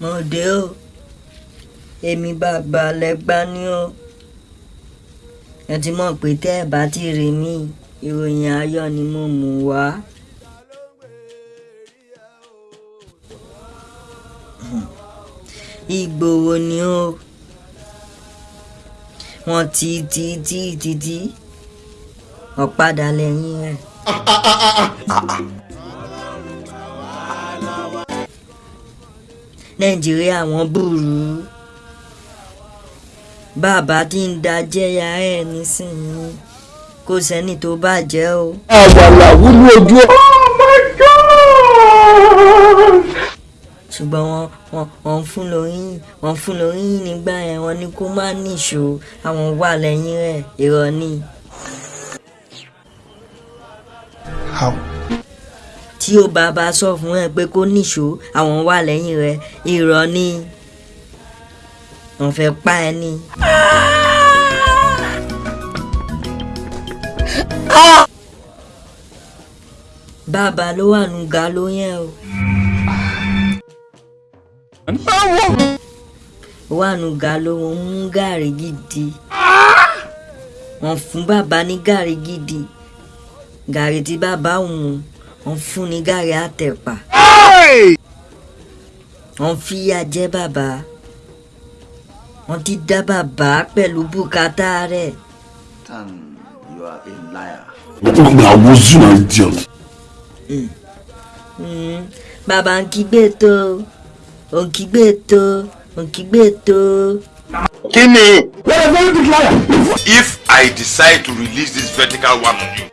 mo o. Èmi bàbá lẹ́gbá ní o. Ẹ ti mọ̀ pé tẹ́ ẹ bá ti rí mi ìròyìn ayọ̀ ni mo mú wá. Ìgbòho ni o. Wọ́n ti ti ti ti ti. Ọ̀padà lẹ́yìn rẹ̀. Nàìjíríà wọ́n burú bàbá tí ń da jẹ́yà ẹ̀ nísìnyí kò sẹ́ni tó bàjẹ́ o. àwàlà wúlú ojú ọ. ṣùgbọ́n wọ́n wọ́n wọ́n fún lóyún wọ́n fún lóyún nígbà yẹn wọ́n ní kó má níṣó àwọn wà lẹ́yìn rẹ̀ irọ́ ni. How? Tí ó bá bá sọ fún ẹ pé kó níṣó àwọn wà lẹ́yìn rẹ̀ irọ́ ni. wọ́n fẹ́ pa ẹ ní. bàbá ló wà nù ga ló yẹn o. wà nù ga ló wọn mú gàrí gidi. wọ́n fún bàbá ní gàrí gidi gàrí tí bàbá òun wọ́n fún ní gàrí àtẹ̀pà. wọ́n fìyà jẹ bàbá wọ́n ti dá bàbá pẹ̀lú bùkátà rẹ̀. Tan, you are a liar. I was you an idiot. Bàbá ń kígbe tó ò ń kígbe tó ò ń kígbe tó. kí ni. If I decide to release this vertical one on you,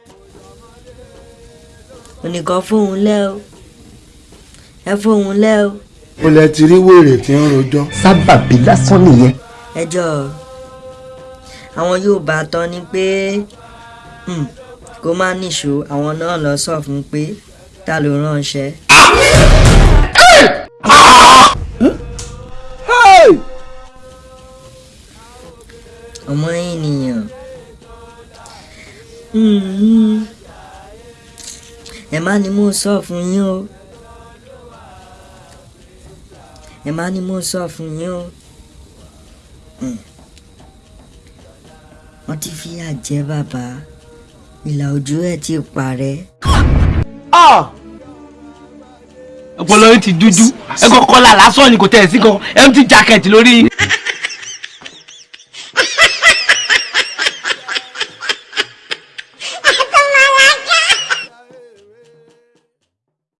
oníkan fóun lẹ́ o ẹ fóun lẹ́ o. o lẹ ti rí wèrè tí ń rojọ́. sábàbí lásán nìyẹn. ẹjọ́ àwọn Yorùbá tán ni pé hmm, kó má níṣó àwọn náà lọ sọ fún pé ta ló ránṣẹ́. ọmọ ènìyàn Mhm. Ẹ má ní mo sọ fún yín o. Ẹ má ní mo sọ fún yín o. Mm. wọ́n ti fi àjẹ́ bàbá. Ìlà ojú ẹ̀ ti parẹ́. ọpọlọ yín ti dúdú. Ẹ kọ kọlà lásán ni kò tẹ̀ sí kan empty jacket lórí yín